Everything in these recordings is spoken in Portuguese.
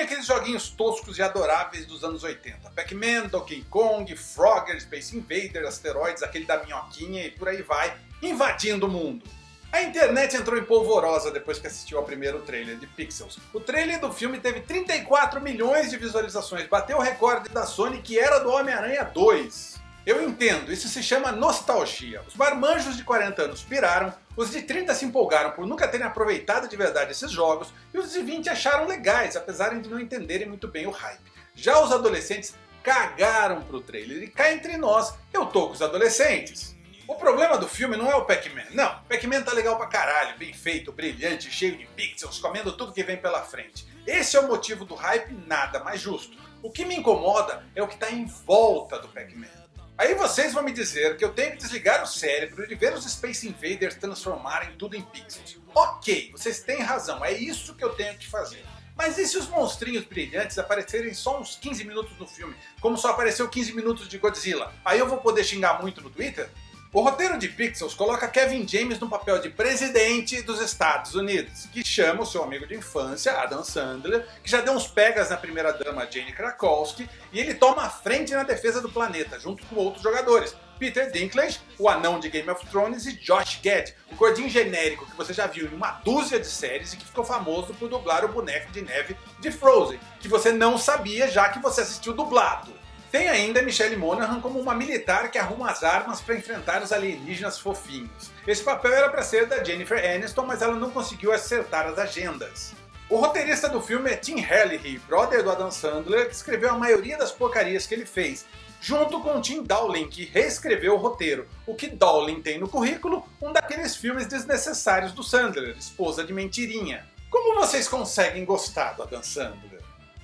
Aqueles joguinhos toscos e adoráveis dos anos 80. Pac-Man, Donkey Kong, Frogger, Space Invader, Asteroids, aquele da minhoquinha e por aí vai, invadindo o mundo. A internet entrou em polvorosa depois que assistiu ao primeiro trailer de Pixels. O trailer do filme teve 34 milhões de visualizações, bateu o recorde da Sony que era do Homem-Aranha 2. Eu entendo, isso se chama nostalgia. Os marmanjos de 40 anos piraram, os de 30 se empolgaram por nunca terem aproveitado de verdade esses jogos, e os de 20 acharam legais, apesar de não entenderem muito bem o hype. Já os adolescentes cagaram pro trailer, e cá entre nós, eu tô com os adolescentes. O problema do filme não é o Pac-Man, não. Pac-Man tá legal pra caralho, bem feito, brilhante, cheio de pixels, comendo tudo que vem pela frente. Esse é o motivo do hype nada mais justo. O que me incomoda é o que tá em volta do Pac-Man. Aí vocês vão me dizer que eu tenho que desligar o cérebro e ver os Space Invaders transformarem tudo em pixels. Ok, vocês têm razão, é isso que eu tenho que fazer. Mas e se os monstrinhos brilhantes aparecerem só uns 15 minutos no filme, como só apareceu 15 minutos de Godzilla? Aí eu vou poder xingar muito no Twitter? O roteiro de Pixels coloca Kevin James no papel de presidente dos Estados Unidos, que chama o seu amigo de infância, Adam Sandler, que já deu uns pegas na primeira dama Jane Krakowski, e ele toma a frente na defesa do planeta, junto com outros jogadores. Peter Dinklage, o anão de Game of Thrones, e Josh Gad, o gordinho genérico que você já viu em uma dúzia de séries e que ficou famoso por dublar o boneco de neve de Frozen, que você não sabia já que você assistiu dublado. Tem ainda Michelle Monaghan como uma militar que arruma as armas para enfrentar os alienígenas fofinhos. Esse papel era para ser da Jennifer Aniston, mas ela não conseguiu acertar as agendas. O roteirista do filme é Tim Herlihy, brother do Adam Sandler, que escreveu a maioria das porcarias que ele fez, junto com Tim Dowling, que reescreveu o roteiro. O que Dowling tem no currículo? Um daqueles filmes desnecessários do Sandler, Esposa de Mentirinha. Como vocês conseguem gostar do Adam Sandler?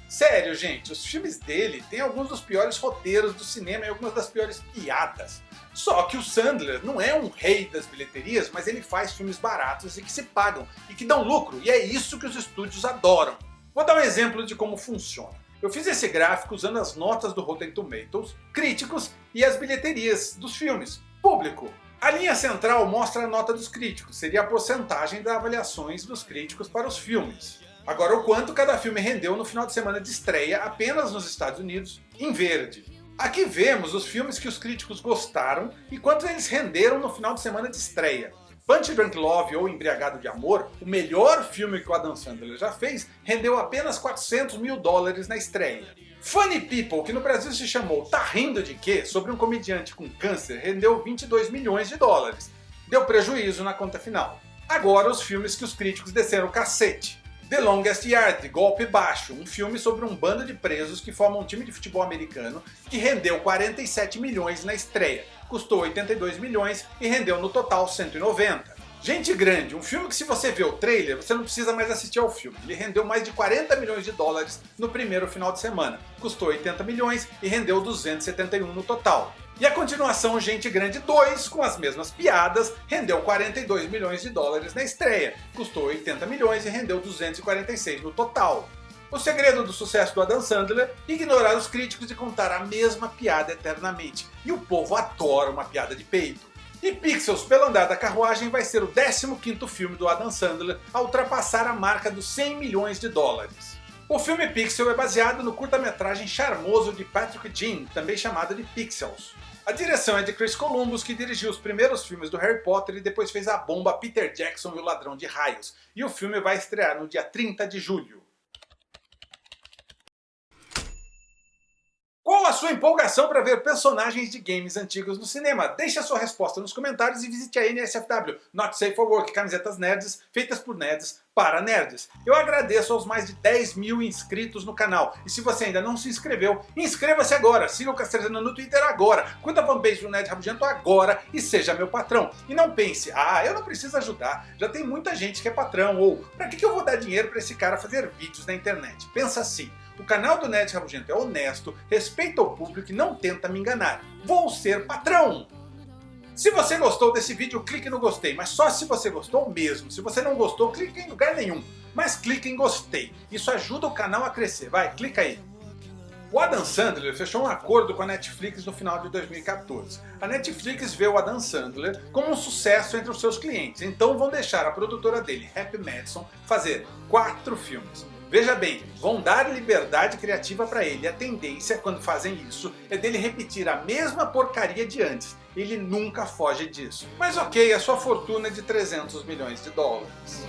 Sério, gente, os filmes dele têm alguns dos piores roteiros do cinema e algumas das piores piadas. Só que o Sandler não é um rei das bilheterias, mas ele faz filmes baratos e que se pagam, e que dão lucro, e é isso que os estúdios adoram. Vou dar um exemplo de como funciona. Eu fiz esse gráfico usando as notas do Rotten Tomatoes, críticos e as bilheterias dos filmes, público. A linha central mostra a nota dos críticos, seria a porcentagem das avaliações dos críticos para os filmes. Agora, o quanto cada filme rendeu no final de semana de estreia apenas nos Estados Unidos, em verde. Aqui vemos os filmes que os críticos gostaram e quanto eles renderam no final de semana de estreia. Punch Drunk Love ou Embriagado de Amor, o melhor filme que o Adam Sandler já fez, rendeu apenas 400 mil dólares na estreia. Funny People, que no Brasil se chamou Tá Rindo de Quê? sobre um comediante com câncer, rendeu 22 milhões de dólares. Deu prejuízo na conta final. Agora os filmes que os críticos desceram o cacete. The Longest Yard, Golpe Baixo, um filme sobre um bando de presos que formam um time de futebol americano que rendeu 47 milhões na estreia, custou 82 milhões e rendeu no total 190. Gente Grande, um filme que se você vê o trailer, você não precisa mais assistir ao filme. Ele rendeu mais de 40 milhões de dólares no primeiro final de semana, custou 80 milhões e rendeu 271 no total. E a continuação Gente Grande 2, com as mesmas piadas, rendeu 42 milhões de dólares na estreia, custou 80 milhões e rendeu 246 no total. O segredo do sucesso do Adam Sandler é ignorar os críticos e contar a mesma piada eternamente. E o povo adora uma piada de peito. E Pixels, pelo andar da carruagem, vai ser o 15º filme do Adam Sandler a ultrapassar a marca dos 100 milhões de dólares. O filme Pixel é baseado no curta-metragem charmoso de Patrick Jean, também chamado de Pixels. A direção é de Chris Columbus, que dirigiu os primeiros filmes do Harry Potter e depois fez a bomba Peter Jackson e o Ladrão de Raios. E o filme vai estrear no dia 30 de julho. Qual a sua empolgação para ver personagens de games antigos no cinema? Deixe a sua resposta nos comentários e visite a NSFW, Not Safe for Work, camisetas nerds feitas por nerds para nerds. Eu agradeço aos mais de 10 mil inscritos no canal. E se você ainda não se inscreveu, inscreva-se agora, siga o Castrezano no Twitter agora, curta a fanpage do Nerd Rabugento agora e seja meu patrão. E não pense, ah, eu não preciso ajudar, já tem muita gente que é patrão, ou pra que eu vou dar dinheiro para esse cara fazer vídeos na internet? Pensa assim, o canal do Nerd Rabugento é honesto, respeita o público e não tenta me enganar. Vou ser patrão! Se você gostou desse vídeo, clique no gostei, mas só se você gostou mesmo. Se você não gostou, clique em lugar nenhum. Mas clique em gostei. Isso ajuda o canal a crescer. Vai, clica aí. O Adam Sandler fechou um acordo com a Netflix no final de 2014. A Netflix vê o Adam Sandler como um sucesso entre os seus clientes, então vão deixar a produtora dele, Happy Madison, fazer quatro filmes. Veja bem, vão dar liberdade criativa para ele. A tendência, quando fazem isso, é dele repetir a mesma porcaria de antes. Ele nunca foge disso. Mas ok, a sua fortuna é de 300 milhões de dólares.